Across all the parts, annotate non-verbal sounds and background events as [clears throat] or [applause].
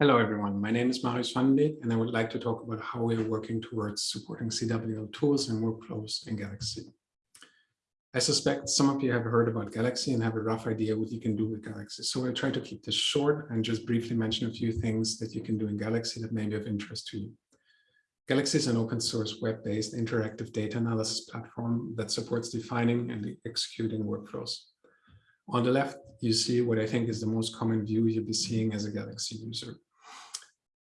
Hello, everyone. My name is Marius van Vandenbeek, and I would like to talk about how we are working towards supporting CWL tools and workflows in Galaxy. I suspect some of you have heard about Galaxy and have a rough idea what you can do with Galaxy. So I'll try to keep this short and just briefly mention a few things that you can do in Galaxy that may be of interest to you. Galaxy is an open source web-based interactive data analysis platform that supports defining and executing workflows. On the left, you see what I think is the most common view you'll be seeing as a Galaxy user.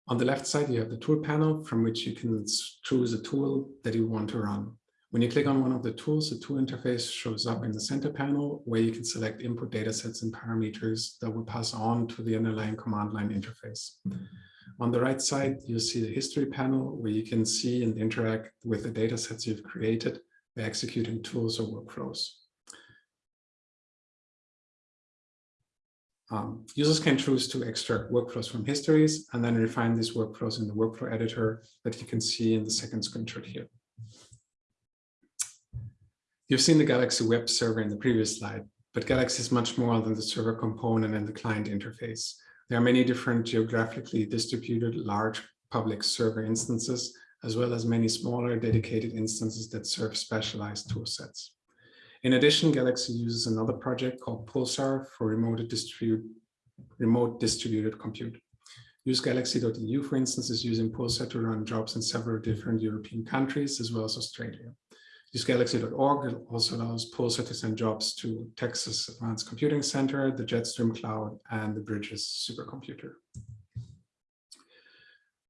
On the left side, you have the tool panel from which you can choose a tool that you want to run. When you click on one of the tools, the tool interface shows up in the center panel where you can select input datasets and parameters that will pass on to the underlying command line interface. On the right side, you'll see the history panel where you can see and interact with the datasets you've created by executing tools or workflows. Um, users can choose to extract workflows from histories and then refine these workflows in the workflow editor that you can see in the second screenshot here. You've seen the Galaxy web server in the previous slide, but Galaxy is much more than the server component and the client interface. There are many different geographically distributed large public server instances, as well as many smaller dedicated instances that serve specialized toolsets. In addition, Galaxy uses another project called Pulsar for remote, distribute, remote distributed compute. usegalaxy.eu, for instance, is using Pulsar to run jobs in several different European countries, as well as Australia. usegalaxy.org also allows Pulsar to send jobs to Texas Advanced Computing Center, the Jetstream Cloud, and the Bridges supercomputer.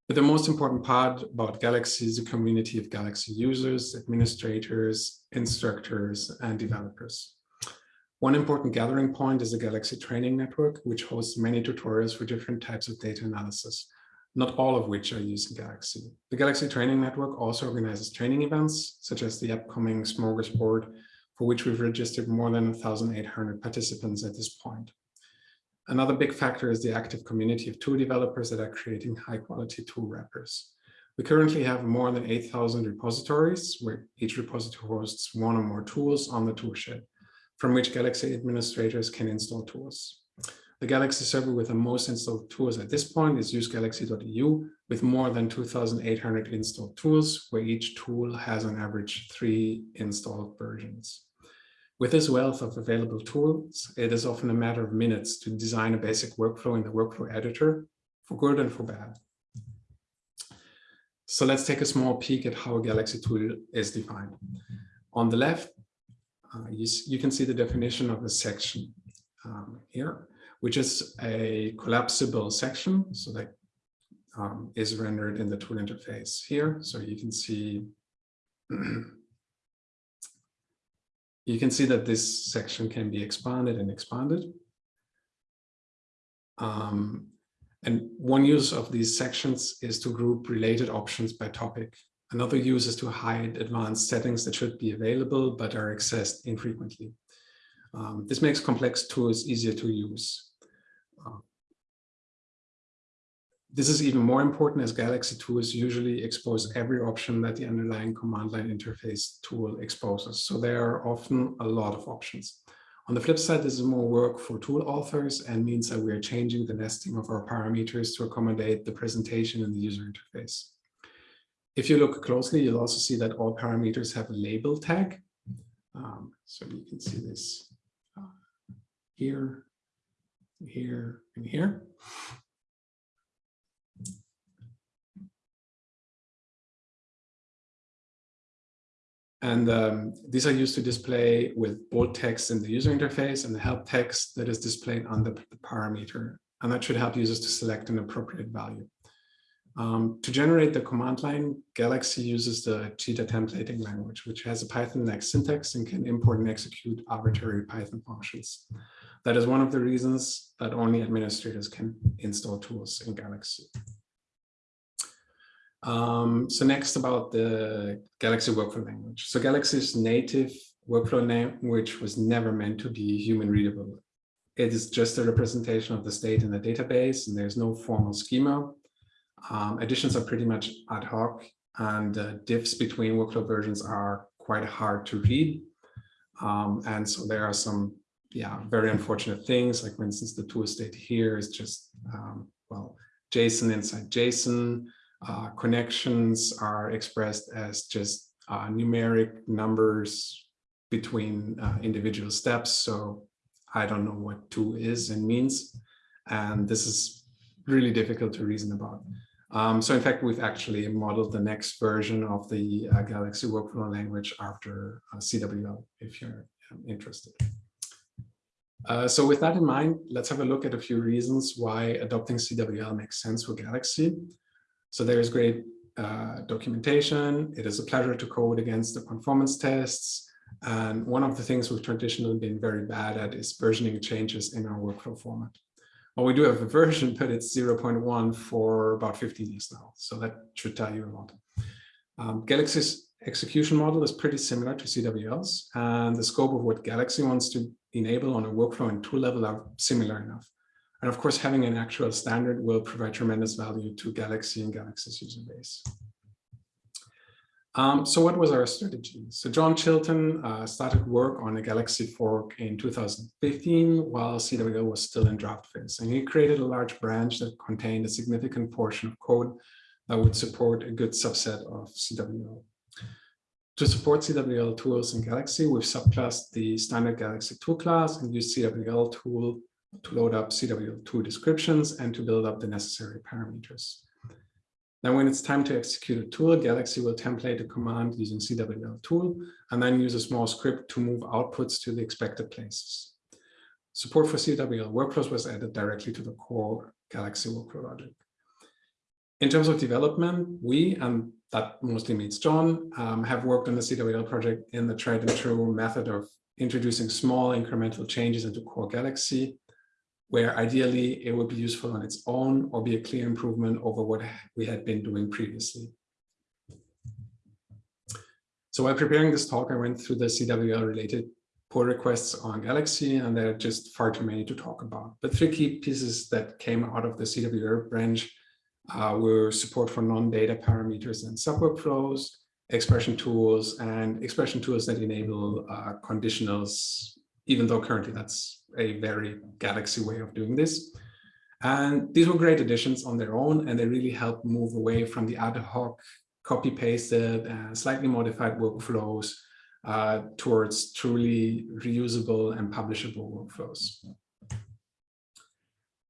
But the most important part about Galaxy is the community of Galaxy users, administrators, instructors, and developers. One important gathering point is the Galaxy Training Network, which hosts many tutorials for different types of data analysis, not all of which are used in Galaxy. The Galaxy Training Network also organizes training events, such as the upcoming Smorgasbord, for which we've registered more than 1,800 participants at this point. Another big factor is the active community of tool developers that are creating high quality tool wrappers. We currently have more than 8,000 repositories where each repository hosts one or more tools on the toolshed, from which Galaxy administrators can install tools. The Galaxy server with the most installed tools at this point is usegalaxy.eu with more than 2,800 installed tools, where each tool has on average three installed versions. With this wealth of available tools, it is often a matter of minutes to design a basic workflow in the workflow editor, for good and for bad. So let's take a small peek at how a Galaxy tool is defined. On the left, uh, you, you, can see the definition of a section um, here, which is a collapsible section, so that um, is rendered in the tool interface here. So you can see [clears throat] you can see that this section can be expanded and expanded. Um, and one use of these sections is to group related options by topic. Another use is to hide advanced settings that should be available but are accessed infrequently. Um, this makes complex tools easier to use. Uh, this is even more important as Galaxy tools usually expose every option that the underlying command line interface tool exposes. So there are often a lot of options. On the flip side, this is more work for tool authors and means that we are changing the nesting of our parameters to accommodate the presentation in the user interface. If you look closely, you'll also see that all parameters have a label tag. Um, so you can see this uh, here, here, and here. And um, these are used to display with bold text in the user interface and the help text that is displayed on the, the parameter. And that should help users to select an appropriate value. Um, to generate the command line, Galaxy uses the Cheetah templating language, which has a Python-like syntax and can import and execute arbitrary Python functions. That is one of the reasons that only administrators can install tools in Galaxy. Um, so next about the Galaxy workflow language. So Galaxy's native workflow language was never meant to be human readable. It is just a representation of the state in the database and there's no formal schema. Um, additions are pretty much ad hoc and uh, diffs between workflow versions are quite hard to read. Um, and so there are some, yeah, very unfortunate things, like for instance, the tool state here is just, um, well, JSON inside JSON. Uh, connections are expressed as just uh, numeric numbers between uh, individual steps. So I don't know what two is and means. And this is really difficult to reason about. Um, so in fact, we've actually modeled the next version of the uh, Galaxy workflow language after uh, CWL, if you're um, interested. Uh, so with that in mind, let's have a look at a few reasons why adopting CWL makes sense for Galaxy. So there's great uh, documentation. It is a pleasure to code against the conformance tests. And one of the things we've traditionally been very bad at is versioning changes in our workflow format. Well, we do have a version, but it's 0.1 for about 15 years now. So that should tell you a lot. Um, Galaxy's execution model is pretty similar to CWL's, and the scope of what Galaxy wants to enable on a workflow and tool level are similar enough. And of course, having an actual standard will provide tremendous value to Galaxy and Galaxy's user base. Um, so what was our strategy? So John Chilton uh, started work on a Galaxy fork in 2015 while CWL was still in draft phase. And he created a large branch that contained a significant portion of code that would support a good subset of CWL. To support CWL tools in Galaxy, we've subclassed the standard Galaxy tool class and used cwltool to load up CWL2 descriptions and to build up the necessary parameters. Then when it's time to execute a tool, Galaxy will template a command using cwltool and then use a small script to move outputs to the expected places. Support for CWL workflows was added directly to the core Galaxy workflow logic. In terms of development, we, and that mostly means John, um, have worked on the CWL project in the tried and true method of introducing small incremental changes into core Galaxy where ideally it would be useful on its own or be a clear improvement over what we had been doing previously. So while preparing this talk, I went through the CWL related pull requests on Galaxy, and there are just far too many to talk about. But three key pieces that came out of the CWL branch uh, were support for non-data parameters and sub-workflows, expression tools, and expression tools that enable uh, conditionals, even though currently that's a very Galaxy way of doing this. And these were great additions on their own, and they really helped move away from the ad hoc, copy-pasted, and slightly modified workflows uh, towards truly reusable and publishable workflows.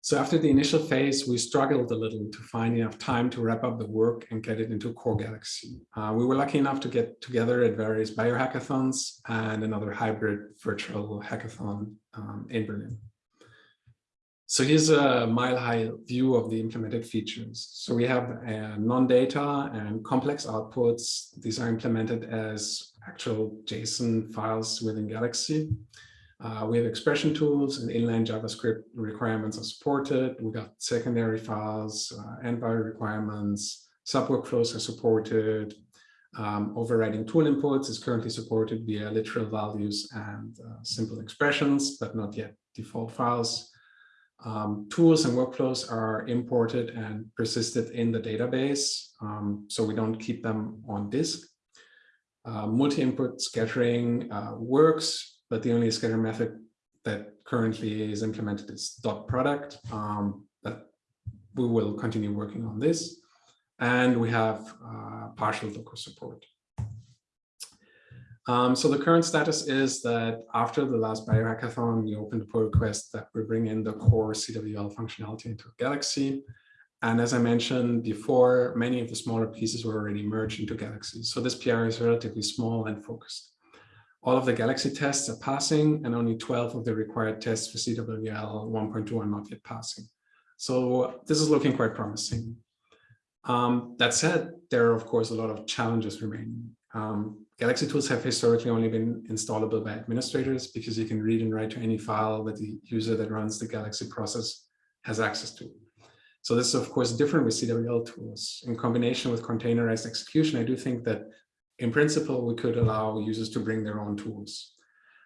So after the initial phase, we struggled a little to find enough time to wrap up the work and get it into Core Galaxy. Uh, we were lucky enough to get together at various biohackathons and another hybrid virtual hackathon um, in Berlin. So here's a mile-high view of the implemented features. So we have uh, non-data and complex outputs. These are implemented as actual JSON files within Galaxy. Uh, we have expression tools and inline JavaScript requirements are supported. We got secondary files, uh, env requirements, sub workflows are supported. Um, overriding tool inputs is currently supported via literal values and uh, simple expressions, but not yet default files. Um, tools and workflows are imported and persisted in the database, um, so we don't keep them on disk. Uh, Multi-input scattering uh, works, but the only scatter method that currently is implemented is dot product. Um, but we will continue working on this. And we have uh, partial Docker support. Um, so the current status is that after the last biohackathon, we opened a pull request that we bring in the core CWL functionality into Galaxy. And as I mentioned before, many of the smaller pieces were already merged into Galaxy. So this PR is relatively small and focused. All of the Galaxy tests are passing and only 12 of the required tests for CWL 1.2 are not yet passing. So this is looking quite promising. Um, that said, there are of course a lot of challenges remaining. Um, Galaxy tools have historically only been installable by administrators because you can read and write to any file that the user that runs the Galaxy process has access to. So this is of course different with CWL tools. In combination with containerized execution, I do think that in principle, we could allow users to bring their own tools.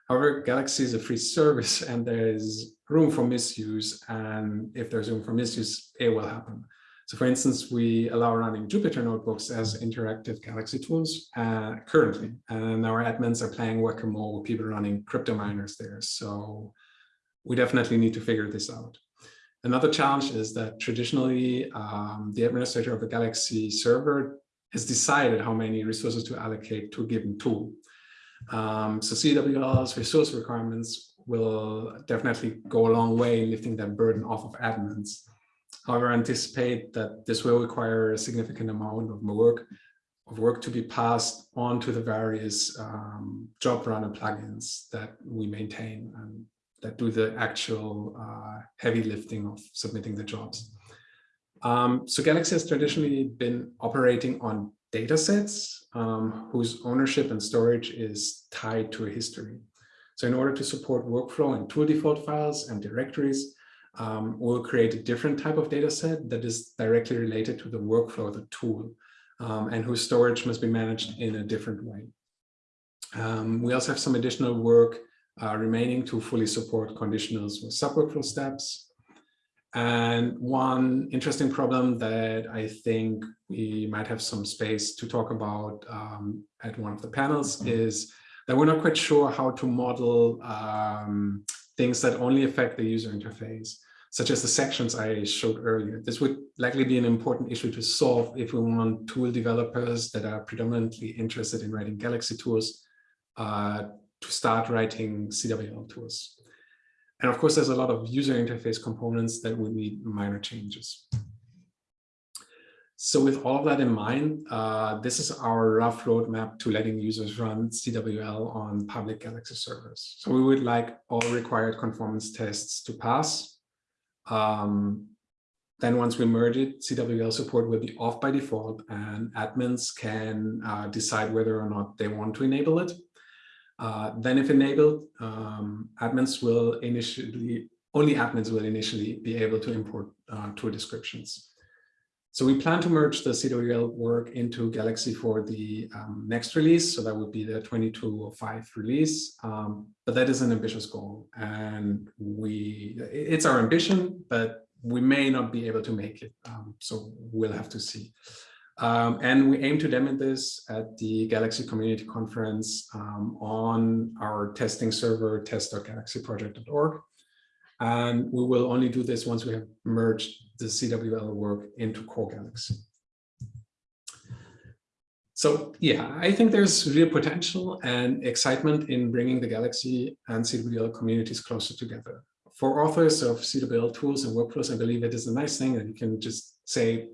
However, Galaxy is a free service [laughs] and there's room for misuse. And if there's room for misuse, it will happen. So for instance, we allow running Jupyter notebooks as interactive Galaxy tools uh, currently. And our admins are playing whack-a-mole with people running crypto miners there. So we definitely need to figure this out. Another challenge is that traditionally um, the administrator of a Galaxy server has decided how many resources to allocate to a given tool. Um, so CWL's resource requirements will definitely go a long way in lifting that burden off of admins. However, I anticipate that this will require a significant amount of work of work to be passed on to the various um, job runner plugins that we maintain and that do the actual uh, heavy lifting of submitting the jobs. Um, so Galaxy has traditionally been operating on data sets um, whose ownership and storage is tied to a history. So in order to support workflow and tool default files and directories, um, we'll create a different type of data set that is directly related to the workflow of the tool um, and whose storage must be managed in a different way. Um, we also have some additional work uh, remaining to fully support conditionals with sub-workflow steps. And one interesting problem that I think we might have some space to talk about um, at one of the panels mm-hmm. is that we're not quite sure how to model um, things that only affect the user interface, such as the sections I showed earlier. This would likely be an important issue to solve if we want tool developers that are predominantly interested in writing Galaxy tools uh, to start writing CWL tools. And of course, there's a lot of user interface components that would need minor changes. So with all of that in mind, uh, this is our rough roadmap to letting users run CWL on public Galaxy servers. So we would like all required conformance tests to pass. Um, then once we merge it, CWL support will be off by default and admins can uh, decide whether or not they want to enable it. Uh, then if enabled, um, admins will initially, only admins will initially be able to import uh, tool descriptions. So we plan to merge the CWL work into Galaxy for the um, next release. So that would be the 2205 release. Um, but that is an ambitious goal. And we, it's our ambition, but we may not be able to make it. Um, so we'll have to see. Um, and we aim to demo this at the Galaxy Community Conference um, on our testing server test.galaxyproject.org. And we will only do this once we have merged the CWL work into Core Galaxy. So yeah, I think there's real potential and excitement in bringing the Galaxy and CWL communities closer together. For authors of CWL tools and workflows, I believe it is a nice thing that you can just say,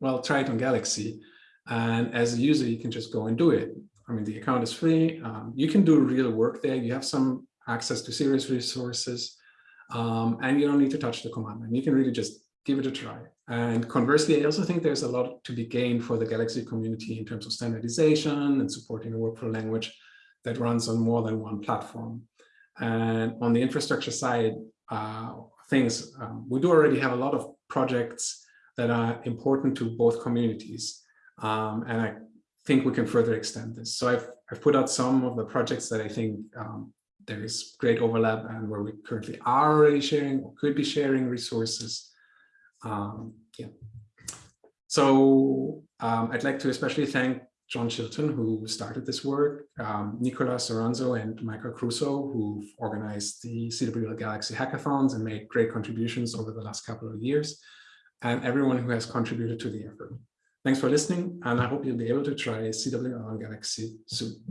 well, try it on Galaxy. And as a user, you can just go and do it. I mean, the account is free. Um, you can do real work there. You have some access to serious resources, um, and you don't need to touch the command line. You can really just give it a try. And conversely, I also think there's a lot to be gained for the Galaxy community in terms of standardization and supporting a workflow language that runs on more than one platform. And on the infrastructure side, uh, things, um, we do already have a lot of projects that are important to both communities. Um, and I think we can further extend this. So I've, I've put out some of the projects that I think um, there is great overlap and where we currently are already sharing or could be sharing resources. Um, yeah. So um, I'd like to especially thank John Chilton, who started this work, um, Nicolas Soranzo and Michael Crusoe, who've organized the CWL Galaxy hackathons and made great contributions over the last couple of years and everyone who has contributed to the effort. Thanks for listening, and I hope you'll be able to try on Galaxy soon.